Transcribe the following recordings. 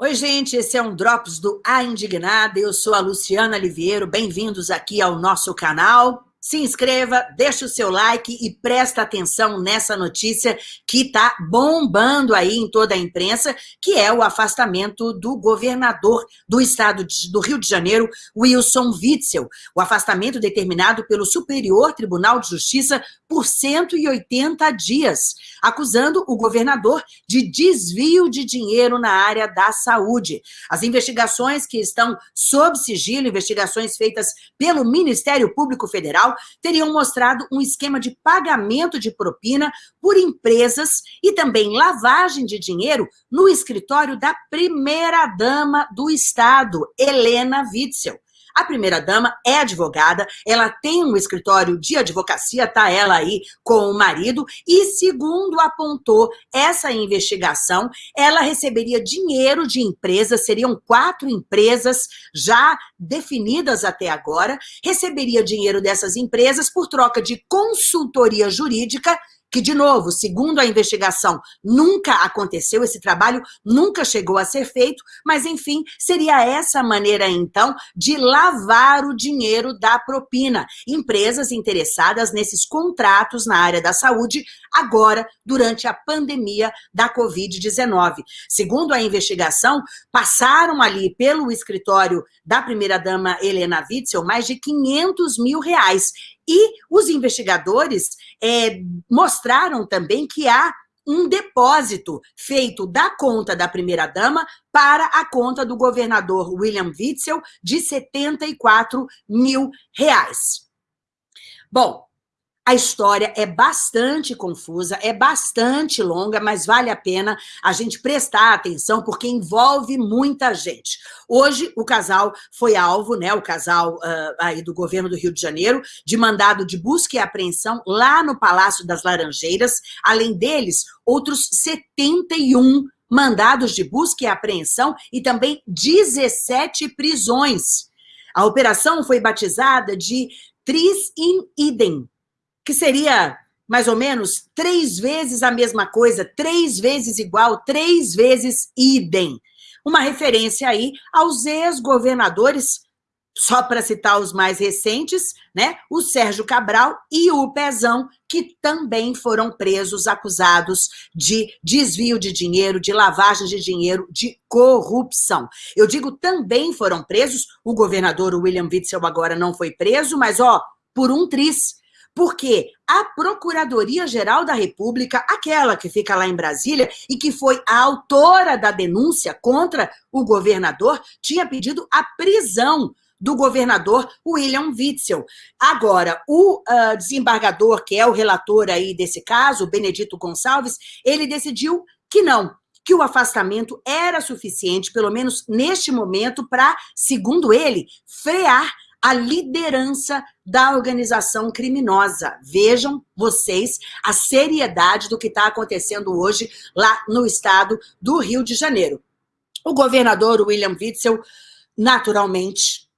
Oi, gente, esse é um Drops do A Indignada, eu sou a Luciana Liviero, bem-vindos aqui ao nosso canal se inscreva, deixa o seu like e presta atenção nessa notícia que está bombando aí em toda a imprensa, que é o afastamento do governador do estado de, do Rio de Janeiro, Wilson Witzel. O afastamento determinado pelo Superior Tribunal de Justiça por 180 dias, acusando o governador de desvio de dinheiro na área da saúde. As investigações que estão sob sigilo, investigações feitas pelo Ministério Público Federal, teriam mostrado um esquema de pagamento de propina por empresas e também lavagem de dinheiro no escritório da primeira-dama do Estado, Helena Witzel. A primeira-dama é advogada, ela tem um escritório de advocacia, tá ela aí com o marido, e segundo apontou essa investigação, ela receberia dinheiro de empresas, seriam quatro empresas já definidas até agora, receberia dinheiro dessas empresas por troca de consultoria jurídica que, de novo, segundo a investigação, nunca aconteceu, esse trabalho nunca chegou a ser feito, mas, enfim, seria essa maneira, então, de lavar o dinheiro da propina. Empresas interessadas nesses contratos na área da saúde, agora, durante a pandemia da Covid-19. Segundo a investigação, passaram ali pelo escritório da primeira-dama Helena Witzel mais de 500 mil reais. E os investigadores é, mostraram também que há um depósito feito da conta da primeira-dama para a conta do governador William Witzel de 74 mil reais. Bom, a história é bastante confusa, é bastante longa, mas vale a pena a gente prestar atenção, porque envolve muita gente. Hoje, o casal foi alvo, né, o casal uh, aí do governo do Rio de Janeiro, de mandado de busca e apreensão lá no Palácio das Laranjeiras. Além deles, outros 71 mandados de busca e apreensão e também 17 prisões. A operação foi batizada de Tris in Idem, que seria mais ou menos três vezes a mesma coisa, três vezes igual, três vezes idem. Uma referência aí aos ex-governadores, só para citar os mais recentes, né? O Sérgio Cabral e o Pezão, que também foram presos, acusados de desvio de dinheiro, de lavagem de dinheiro, de corrupção. Eu digo também foram presos, o governador William Witzel agora não foi preso, mas ó, por um tris, porque a Procuradoria-Geral da República, aquela que fica lá em Brasília e que foi a autora da denúncia contra o governador, tinha pedido a prisão do governador William Witzel. Agora, o uh, desembargador, que é o relator aí desse caso, Benedito Gonçalves, ele decidiu que não, que o afastamento era suficiente, pelo menos neste momento, para, segundo ele, frear a liderança da organização criminosa. Vejam vocês a seriedade do que está acontecendo hoje lá no estado do Rio de Janeiro. O governador William Witzel, naturalmente,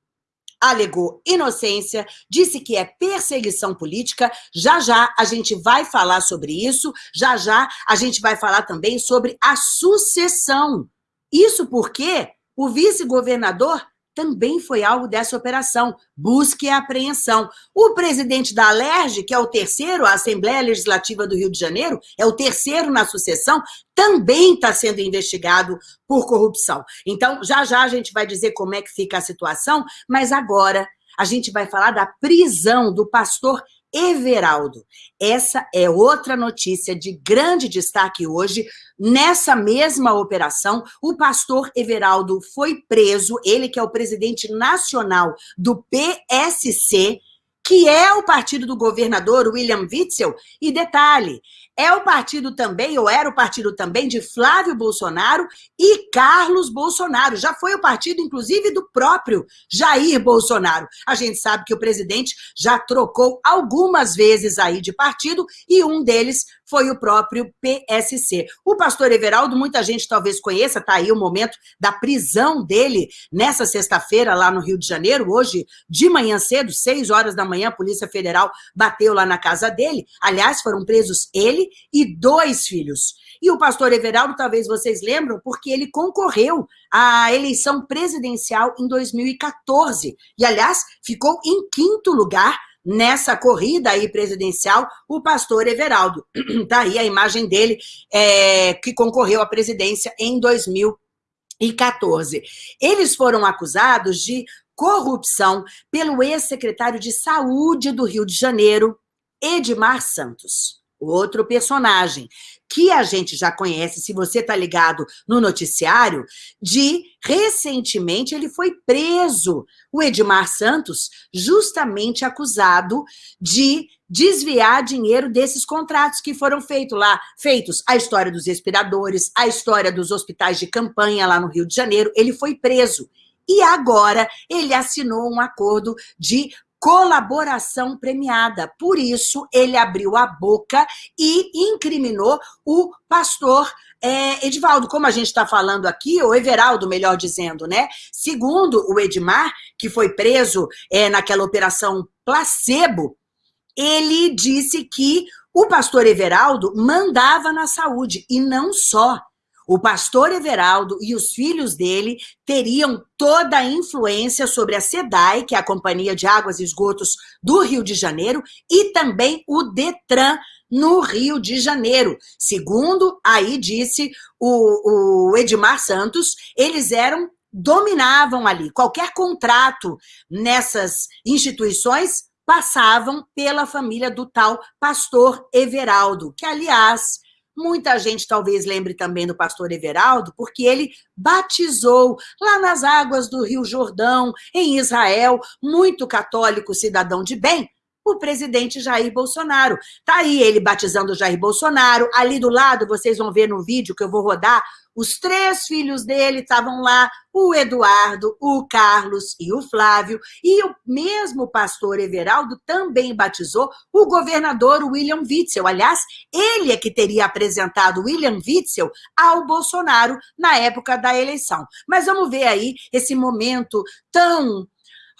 alegou inocência, disse que é perseguição política, já já a gente vai falar sobre isso, já já a gente vai falar também sobre a sucessão. Isso porque o vice-governador também foi alvo dessa operação, busca e apreensão. O presidente da Alerj, que é o terceiro, a Assembleia Legislativa do Rio de Janeiro, é o terceiro na sucessão, também está sendo investigado por corrupção. Então, já já a gente vai dizer como é que fica a situação, mas agora a gente vai falar da prisão do pastor Everaldo. Essa é outra notícia de grande destaque hoje. Nessa mesma operação, o pastor Everaldo foi preso, ele que é o presidente nacional do PSC, que é o partido do governador William Witzel. E detalhe, é o partido também, ou era o partido também, de Flávio Bolsonaro e Carlos Bolsonaro. Já foi o partido, inclusive, do próprio Jair Bolsonaro. A gente sabe que o presidente já trocou algumas vezes aí de partido e um deles foi o próprio PSC. O pastor Everaldo, muita gente talvez conheça, está aí o momento da prisão dele nessa sexta-feira lá no Rio de Janeiro, hoje de manhã cedo, seis horas da manhã, a Polícia Federal bateu lá na casa dele. Aliás, foram presos ele e dois filhos. E o pastor Everaldo, talvez vocês lembram, porque ele concorreu à eleição presidencial em 2014. E, aliás, ficou em quinto lugar nessa corrida aí presidencial, o pastor Everaldo. Tá aí a imagem dele, é, que concorreu à presidência em 2014. Eles foram acusados de corrupção pelo ex-secretário de Saúde do Rio de Janeiro, Edmar Santos. Outro personagem que a gente já conhece, se você está ligado no noticiário, de recentemente ele foi preso, o Edmar Santos, justamente acusado de desviar dinheiro desses contratos que foram feitos lá, feitos. A história dos respiradores, a história dos hospitais de campanha lá no Rio de Janeiro, ele foi preso. E agora ele assinou um acordo de colaboração premiada. Por isso, ele abriu a boca e incriminou o pastor é, Edivaldo, como a gente está falando aqui, ou Everaldo, melhor dizendo, né? Segundo o Edmar, que foi preso é, naquela operação placebo, ele disse que o pastor Everaldo mandava na saúde, e não só. O pastor Everaldo e os filhos dele teriam toda a influência sobre a SEDAI, que é a Companhia de Águas e Esgotos do Rio de Janeiro, e também o DETRAN, no Rio de Janeiro. Segundo, aí disse o, o Edmar Santos, eles eram dominavam ali. Qualquer contrato nessas instituições passavam pela família do tal pastor Everaldo, que, aliás, Muita gente talvez lembre também do pastor Everaldo, porque ele batizou lá nas águas do Rio Jordão, em Israel, muito católico, cidadão de bem, o presidente Jair Bolsonaro. Tá aí ele batizando Jair Bolsonaro, ali do lado, vocês vão ver no vídeo que eu vou rodar, os três filhos dele estavam lá, o Eduardo, o Carlos e o Flávio, e o mesmo pastor Everaldo também batizou o governador William Witzel. Aliás, ele é que teria apresentado William Witzel ao Bolsonaro na época da eleição. Mas vamos ver aí esse momento tão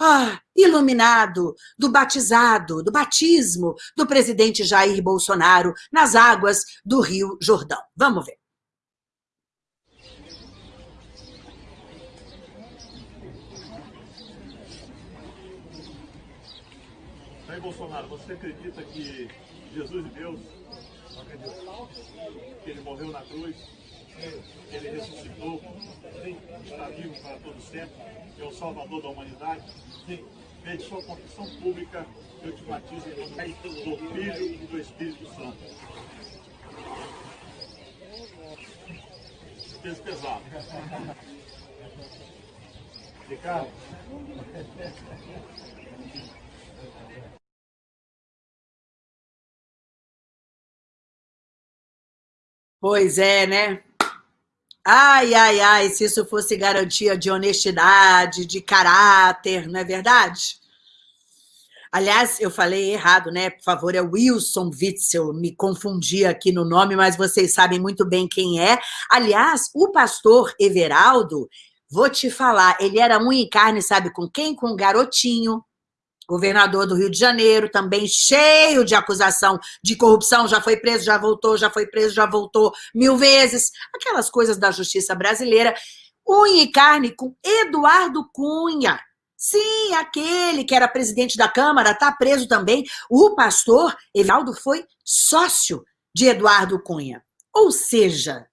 ah, iluminado do batizado, do batismo do presidente Jair Bolsonaro nas águas do Rio Jordão. Vamos ver. Jair Bolsonaro, você acredita que Jesus é Deus? Que ele morreu na cruz? Ele ressuscitou? Sim. Está vivo para todo sempre? É o Salvador da humanidade? Sim. Sua confissão pública, eu te batizo em nome do Filho e do Espírito Santo. Peso pesado. Ricardo? Pois é, né? Ai, ai, ai, se isso fosse garantia de honestidade, de caráter, não é verdade? Aliás, eu falei errado, né? Por favor, é Wilson Witzel, me confundi aqui no nome, mas vocês sabem muito bem quem é. Aliás, o pastor Everaldo, vou te falar, ele era unha e carne, sabe com quem? Com um garotinho, governador do Rio de Janeiro, também cheio de acusação de corrupção, já foi preso, já voltou, já foi preso, já voltou mil vezes, aquelas coisas da justiça brasileira, unha e carne com Eduardo Cunha, sim, aquele que era presidente da Câmara, está preso também, o pastor Evaldo foi sócio de Eduardo Cunha, ou seja,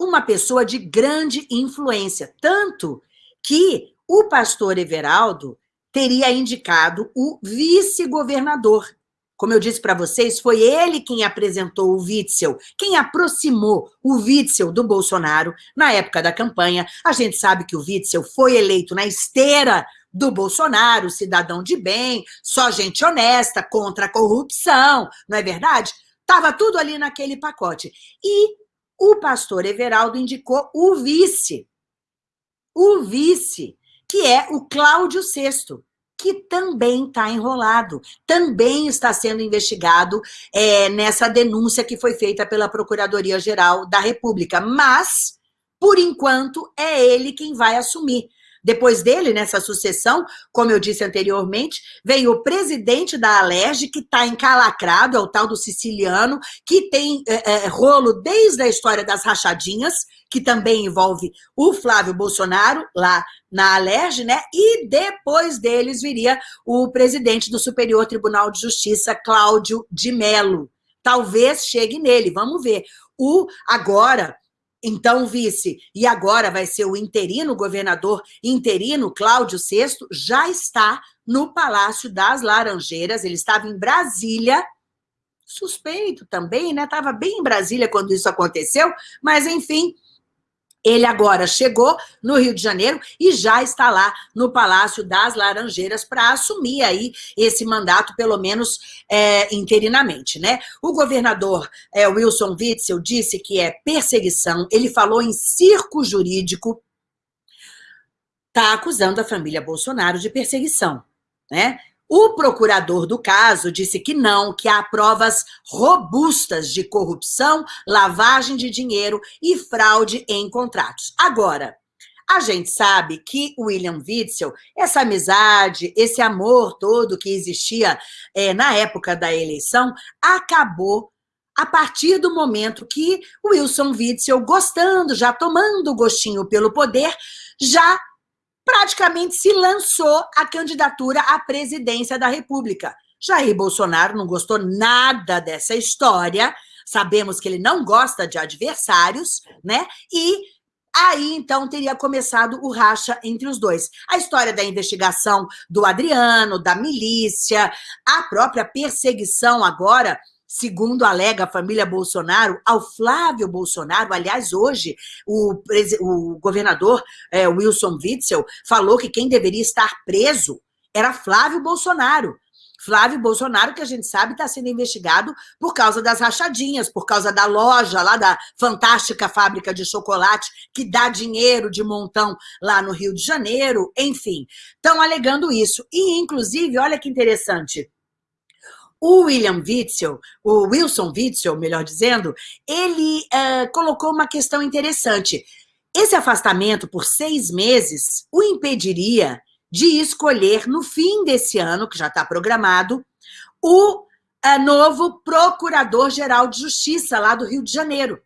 uma pessoa de grande influência, tanto que o pastor Everaldo teria indicado o vice-governador. Como eu disse para vocês, foi ele quem apresentou o Witzel, quem aproximou o Witzel do Bolsonaro na época da campanha. A gente sabe que o Witzel foi eleito na esteira do Bolsonaro, cidadão de bem, só gente honesta, contra a corrupção, não é verdade? Estava tudo ali naquele pacote. E o pastor Everaldo indicou o vice. O vice que é o Cláudio VI, que também está enrolado, também está sendo investigado é, nessa denúncia que foi feita pela Procuradoria-Geral da República. Mas, por enquanto, é ele quem vai assumir. Depois dele, nessa sucessão, como eu disse anteriormente, veio o presidente da Alerj, que está encalacrado, é o tal do siciliano, que tem é, é, rolo desde a história das rachadinhas, que também envolve o Flávio Bolsonaro, lá na Alerj, né? E depois deles viria o presidente do Superior Tribunal de Justiça, Cláudio de Mello. Talvez chegue nele, vamos ver. O agora então vice, e agora vai ser o interino, governador interino, Cláudio VI, já está no Palácio das Laranjeiras, ele estava em Brasília, suspeito também, né? Estava bem em Brasília quando isso aconteceu, mas enfim, ele agora chegou no Rio de Janeiro e já está lá no Palácio das Laranjeiras para assumir aí esse mandato, pelo menos é, interinamente, né? O governador é, Wilson Witzel disse que é perseguição, ele falou em circo jurídico, está acusando a família Bolsonaro de perseguição, né? O procurador do caso disse que não, que há provas robustas de corrupção, lavagem de dinheiro e fraude em contratos. Agora, a gente sabe que William Witzel, essa amizade, esse amor todo que existia é, na época da eleição, acabou a partir do momento que Wilson Witzel, gostando, já tomando gostinho pelo poder, já praticamente se lançou a candidatura à presidência da República. Jair Bolsonaro não gostou nada dessa história, sabemos que ele não gosta de adversários, né? E aí, então, teria começado o racha entre os dois. A história da investigação do Adriano, da milícia, a própria perseguição agora segundo alega a família Bolsonaro, ao Flávio Bolsonaro. Aliás, hoje, o, o governador é, Wilson Witzel falou que quem deveria estar preso era Flávio Bolsonaro. Flávio Bolsonaro, que a gente sabe está sendo investigado por causa das rachadinhas, por causa da loja lá da fantástica fábrica de chocolate que dá dinheiro de montão lá no Rio de Janeiro, enfim. Estão alegando isso. E, inclusive, olha que interessante, o William Witzel, o Wilson Witzel, melhor dizendo, ele é, colocou uma questão interessante. Esse afastamento por seis meses o impediria de escolher, no fim desse ano, que já está programado, o é, novo Procurador-Geral de Justiça lá do Rio de Janeiro,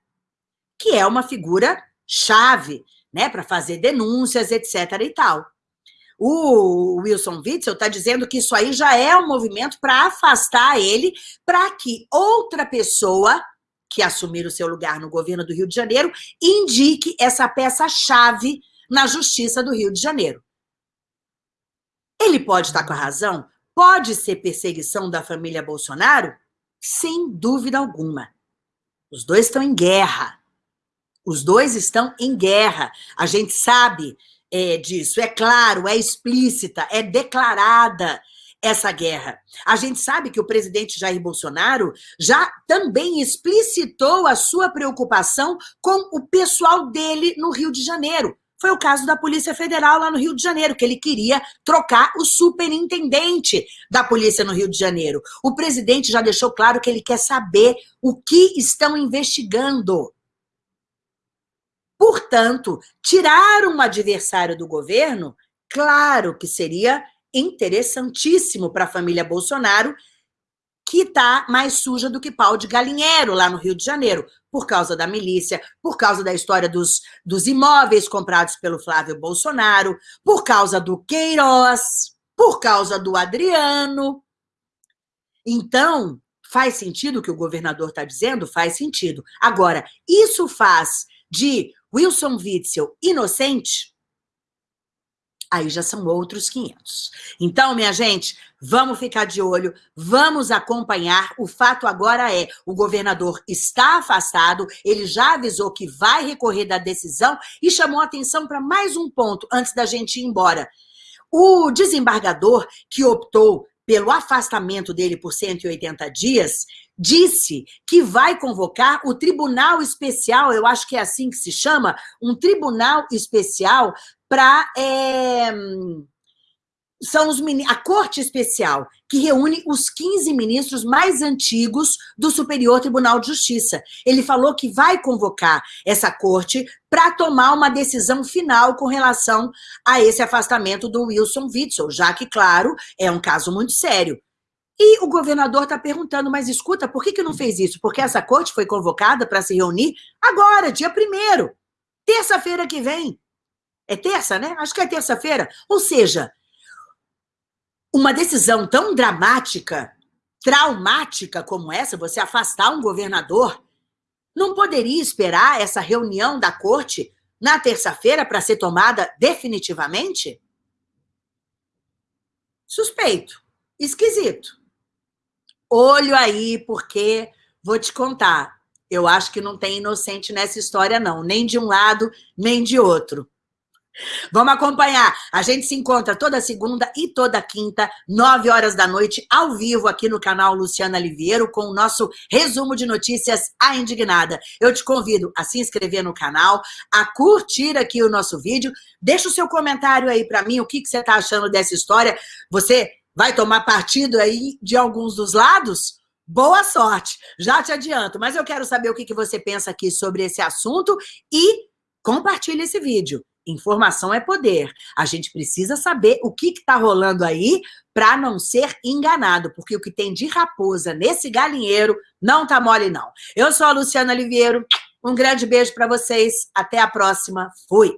que é uma figura chave né, para fazer denúncias, etc. e tal. O Wilson Witzel está dizendo que isso aí já é um movimento para afastar ele, para que outra pessoa que assumir o seu lugar no governo do Rio de Janeiro indique essa peça-chave na justiça do Rio de Janeiro. Ele pode estar com a razão? Pode ser perseguição da família Bolsonaro? Sem dúvida alguma. Os dois estão em guerra. Os dois estão em guerra. A gente sabe é, disso. É claro, é explícita, é declarada essa guerra. A gente sabe que o presidente Jair Bolsonaro já também explicitou a sua preocupação com o pessoal dele no Rio de Janeiro. Foi o caso da Polícia Federal lá no Rio de Janeiro, que ele queria trocar o superintendente da Polícia no Rio de Janeiro. O presidente já deixou claro que ele quer saber o que estão investigando. Portanto, tirar um adversário do governo, claro que seria interessantíssimo para a família Bolsonaro, que está mais suja do que pau de galinheiro lá no Rio de Janeiro, por causa da milícia, por causa da história dos, dos imóveis comprados pelo Flávio Bolsonaro, por causa do Queiroz, por causa do Adriano. Então, faz sentido o que o governador está dizendo? Faz sentido. Agora, isso faz de Wilson Witzel inocente, aí já são outros 500. Então, minha gente, vamos ficar de olho, vamos acompanhar. O fato agora é, o governador está afastado, ele já avisou que vai recorrer da decisão e chamou atenção para mais um ponto antes da gente ir embora. O desembargador que optou pelo afastamento dele por 180 dias, disse que vai convocar o Tribunal Especial, eu acho que é assim que se chama, um Tribunal Especial para é, são os a corte especial, que reúne os 15 ministros mais antigos do Superior Tribunal de Justiça. Ele falou que vai convocar essa corte para tomar uma decisão final com relação a esse afastamento do Wilson Witzel, já que, claro, é um caso muito sério. E o governador está perguntando, mas escuta, por que, que não fez isso? Porque essa corte foi convocada para se reunir agora, dia 1 terça-feira que vem. É terça, né? Acho que é terça-feira. Ou seja, uma decisão tão dramática, traumática como essa, você afastar um governador, não poderia esperar essa reunião da corte na terça-feira para ser tomada definitivamente? Suspeito, esquisito. Olho aí, porque vou te contar, eu acho que não tem inocente nessa história não, nem de um lado, nem de outro. Vamos acompanhar. A gente se encontra toda segunda e toda quinta, nove horas da noite, ao vivo aqui no canal Luciana Liviero, com o nosso resumo de notícias A Indignada. Eu te convido a se inscrever no canal, a curtir aqui o nosso vídeo. Deixa o seu comentário aí para mim, o que, que você está achando dessa história. Você vai tomar partido aí de alguns dos lados? Boa sorte, já te adianto. Mas eu quero saber o que, que você pensa aqui sobre esse assunto e compartilhe esse vídeo. Informação é poder. A gente precisa saber o que está rolando aí para não ser enganado, porque o que tem de raposa nesse galinheiro não tá mole, não. Eu sou a Luciana Oliveira, um grande beijo para vocês, até a próxima, fui!